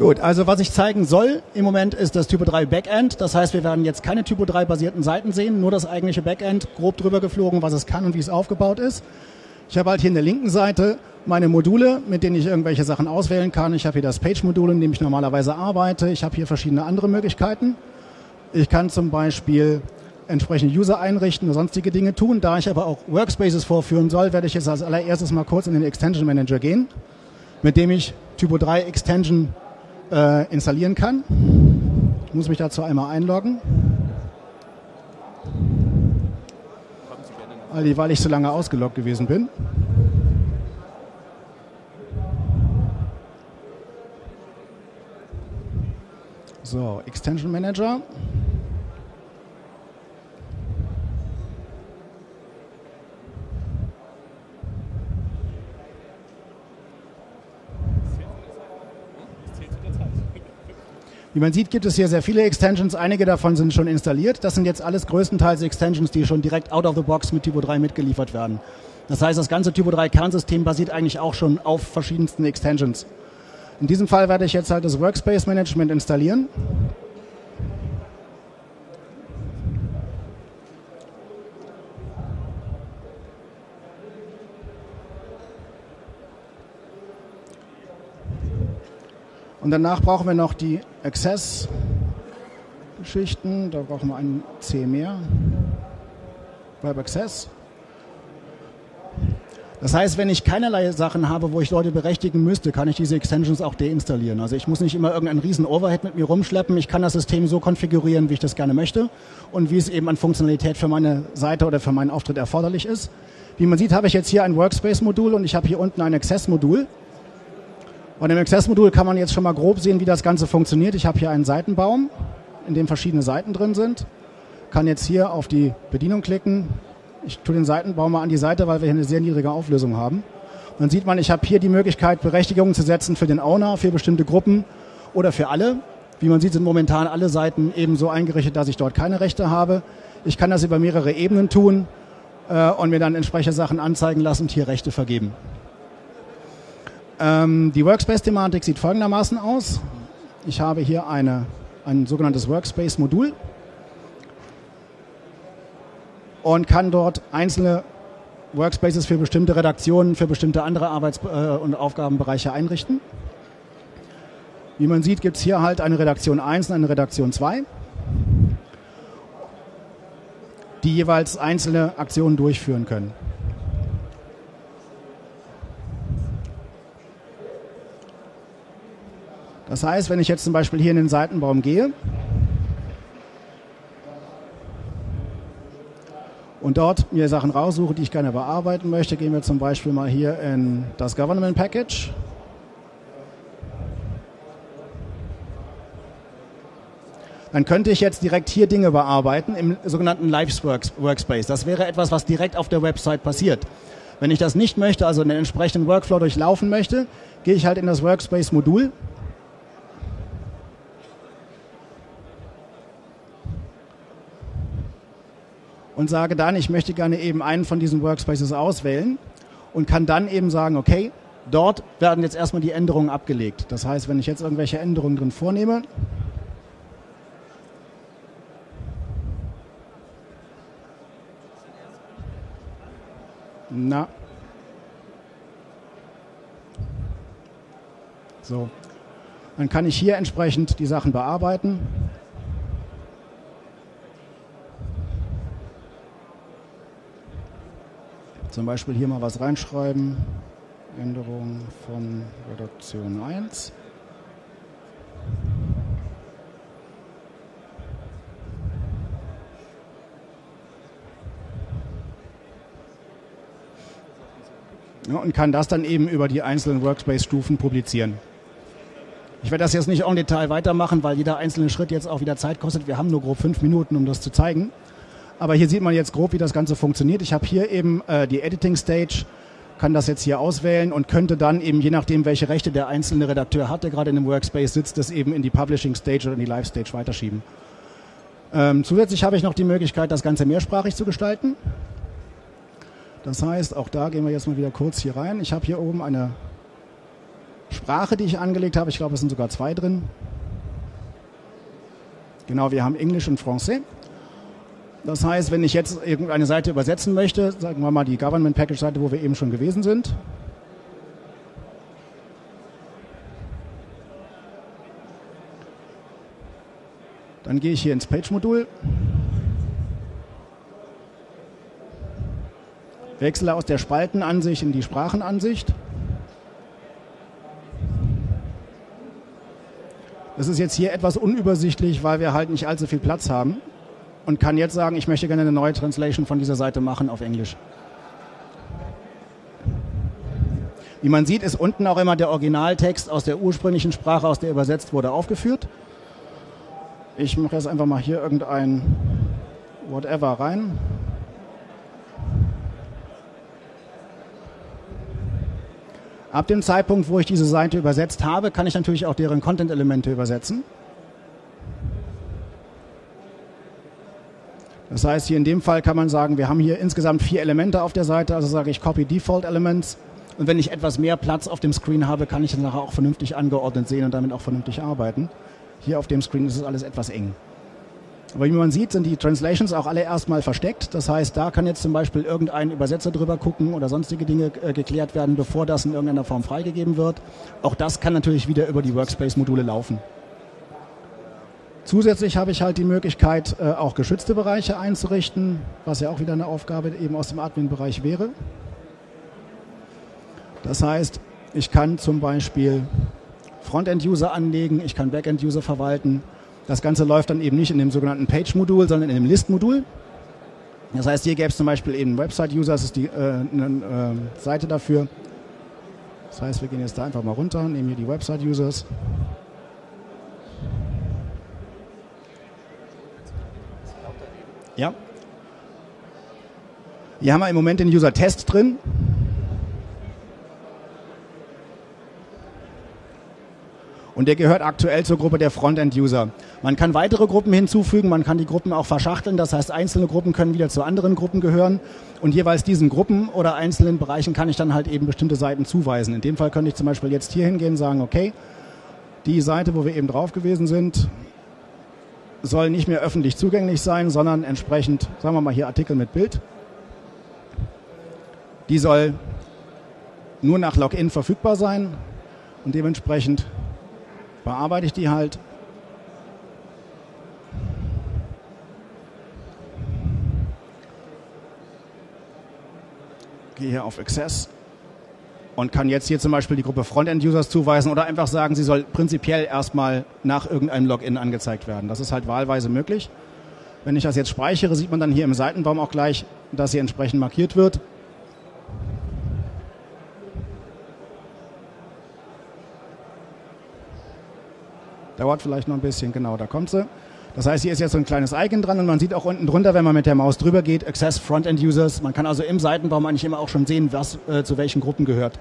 Gut, also was ich zeigen soll im Moment ist das Typo 3 Backend. Das heißt, wir werden jetzt keine Typo 3 basierten Seiten sehen, nur das eigentliche Backend, grob drüber geflogen, was es kann und wie es aufgebaut ist. Ich habe halt hier in der linken Seite meine Module, mit denen ich irgendwelche Sachen auswählen kann. Ich habe hier das Page-Modul, in dem ich normalerweise arbeite. Ich habe hier verschiedene andere Möglichkeiten. Ich kann zum Beispiel entsprechende User einrichten und sonstige Dinge tun. Da ich aber auch Workspaces vorführen soll, werde ich jetzt als allererstes mal kurz in den Extension Manager gehen, mit dem ich Typo 3 Extension äh, installieren kann. Ich muss mich dazu einmal einloggen. Weil ich so lange ausgeloggt gewesen bin. So, Extension Manager. Wie man sieht, gibt es hier sehr viele Extensions. Einige davon sind schon installiert. Das sind jetzt alles größtenteils Extensions, die schon direkt out of the box mit Typo 3 mitgeliefert werden. Das heißt, das ganze Typo 3 Kernsystem basiert eigentlich auch schon auf verschiedensten Extensions. In diesem Fall werde ich jetzt halt das Workspace Management installieren. Und danach brauchen wir noch die Access-Geschichten. Da brauchen wir ein C mehr. Web Access. Das heißt, wenn ich keinerlei Sachen habe, wo ich Leute berechtigen müsste, kann ich diese Extensions auch deinstallieren. Also ich muss nicht immer irgendeinen riesen Overhead mit mir rumschleppen. Ich kann das System so konfigurieren, wie ich das gerne möchte und wie es eben an Funktionalität für meine Seite oder für meinen Auftritt erforderlich ist. Wie man sieht, habe ich jetzt hier ein Workspace-Modul und ich habe hier unten ein Access-Modul. Und im Access-Modul kann man jetzt schon mal grob sehen, wie das Ganze funktioniert. Ich habe hier einen Seitenbaum, in dem verschiedene Seiten drin sind. Kann jetzt hier auf die Bedienung klicken. Ich tue den Seitenbaum mal an die Seite, weil wir hier eine sehr niedrige Auflösung haben. Dann sieht man, ich habe hier die Möglichkeit, Berechtigungen zu setzen für den Owner, für bestimmte Gruppen oder für alle. Wie man sieht, sind momentan alle Seiten eben so eingerichtet, dass ich dort keine Rechte habe. Ich kann das über mehrere Ebenen tun äh, und mir dann entsprechende Sachen anzeigen lassen und hier Rechte vergeben. Ähm, die Workspace-Thematik sieht folgendermaßen aus. Ich habe hier eine, ein sogenanntes Workspace-Modul und kann dort einzelne Workspaces für bestimmte Redaktionen, für bestimmte andere Arbeits- äh, und Aufgabenbereiche einrichten. Wie man sieht, gibt es hier halt eine Redaktion 1 und eine Redaktion 2, die jeweils einzelne Aktionen durchführen können. Das heißt, wenn ich jetzt zum Beispiel hier in den Seitenbaum gehe und dort mir Sachen raussuche, die ich gerne bearbeiten möchte, gehen wir zum Beispiel mal hier in das Government Package. Dann könnte ich jetzt direkt hier Dinge bearbeiten im sogenannten Lives Workspace. Das wäre etwas, was direkt auf der Website passiert. Wenn ich das nicht möchte, also einen entsprechenden Workflow durchlaufen möchte, gehe ich halt in das Workspace-Modul und sage dann, ich möchte gerne eben einen von diesen Workspaces auswählen und kann dann eben sagen, okay, dort werden jetzt erstmal die Änderungen abgelegt. Das heißt, wenn ich jetzt irgendwelche Änderungen drin vornehme, na, so, dann kann ich hier entsprechend die Sachen bearbeiten. Zum Beispiel hier mal was reinschreiben. Änderung von Redaktion 1. Ja, und kann das dann eben über die einzelnen Workspace-Stufen publizieren. Ich werde das jetzt nicht en Detail weitermachen, weil jeder einzelne Schritt jetzt auch wieder Zeit kostet. Wir haben nur grob fünf Minuten, um das zu zeigen. Aber hier sieht man jetzt grob, wie das Ganze funktioniert. Ich habe hier eben äh, die Editing Stage, kann das jetzt hier auswählen und könnte dann eben, je nachdem, welche Rechte der einzelne Redakteur hat, der gerade in dem Workspace sitzt, das eben in die Publishing Stage oder in die Live Stage weiterschieben. Ähm, zusätzlich habe ich noch die Möglichkeit, das Ganze mehrsprachig zu gestalten. Das heißt, auch da gehen wir jetzt mal wieder kurz hier rein. Ich habe hier oben eine Sprache, die ich angelegt habe. Ich glaube, es sind sogar zwei drin. Genau, wir haben Englisch und Français. Das heißt, wenn ich jetzt irgendeine Seite übersetzen möchte, sagen wir mal die Government Package Seite, wo wir eben schon gewesen sind, Dann gehe ich hier ins Page-Modul, wechsle aus der Spaltenansicht in die Sprachenansicht. Das ist jetzt hier etwas unübersichtlich, weil wir halt nicht allzu viel Platz haben und kann jetzt sagen, ich möchte gerne eine neue Translation von dieser Seite machen auf Englisch. Wie man sieht, ist unten auch immer der Originaltext aus der ursprünglichen Sprache, aus der übersetzt wurde, aufgeführt. Ich mache jetzt einfach mal hier irgendein Whatever rein. Ab dem Zeitpunkt, wo ich diese Seite übersetzt habe, kann ich natürlich auch deren Content-Elemente übersetzen. Das heißt, hier in dem Fall kann man sagen, wir haben hier insgesamt vier Elemente auf der Seite, also sage ich Copy Default Elements. Und wenn ich etwas mehr Platz auf dem Screen habe, kann ich das nachher auch vernünftig angeordnet sehen und damit auch vernünftig arbeiten. Hier auf dem Screen ist es alles etwas eng. Aber wie man sieht, sind die Translations auch alle erstmal versteckt. Das heißt, da kann jetzt zum Beispiel irgendein Übersetzer drüber gucken oder sonstige Dinge äh, geklärt werden, bevor das in irgendeiner Form freigegeben wird. Auch das kann natürlich wieder über die Workspace-Module laufen. Zusätzlich habe ich halt die Möglichkeit, äh, auch geschützte Bereiche einzurichten, was ja auch wieder eine Aufgabe eben aus dem Admin-Bereich wäre. Das heißt, ich kann zum Beispiel Frontend-User anlegen, ich kann Backend-User verwalten. Das Ganze läuft dann eben nicht in dem sogenannten Page-Modul, sondern in dem List-Modul. Das heißt, hier gäbe es zum Beispiel eben Website-User, das ist die, äh, eine äh, Seite dafür. Das heißt, wir gehen jetzt da einfach mal runter, nehmen hier die Website-Users. Ja. Hier haben wir im Moment den User-Test drin. Und der gehört aktuell zur Gruppe der Frontend-User. Man kann weitere Gruppen hinzufügen, man kann die Gruppen auch verschachteln. Das heißt, einzelne Gruppen können wieder zu anderen Gruppen gehören. Und jeweils diesen Gruppen oder einzelnen Bereichen kann ich dann halt eben bestimmte Seiten zuweisen. In dem Fall könnte ich zum Beispiel jetzt hier hingehen und sagen, okay, die Seite, wo wir eben drauf gewesen sind, soll nicht mehr öffentlich zugänglich sein, sondern entsprechend, sagen wir mal hier Artikel mit Bild. Die soll nur nach Login verfügbar sein und dementsprechend bearbeite ich die halt. Gehe hier auf Access und kann jetzt hier zum Beispiel die Gruppe Frontend-Users zuweisen oder einfach sagen, sie soll prinzipiell erstmal nach irgendeinem Login angezeigt werden. Das ist halt wahlweise möglich. Wenn ich das jetzt speichere, sieht man dann hier im Seitenbaum auch gleich, dass sie entsprechend markiert wird. Dauert vielleicht noch ein bisschen, genau, da kommt sie. Das heißt, hier ist jetzt so ein kleines Icon dran und man sieht auch unten drunter, wenn man mit der Maus drüber geht, Access Frontend Users. Man kann also im Seitenbaum eigentlich immer auch schon sehen, was äh, zu welchen Gruppen gehört.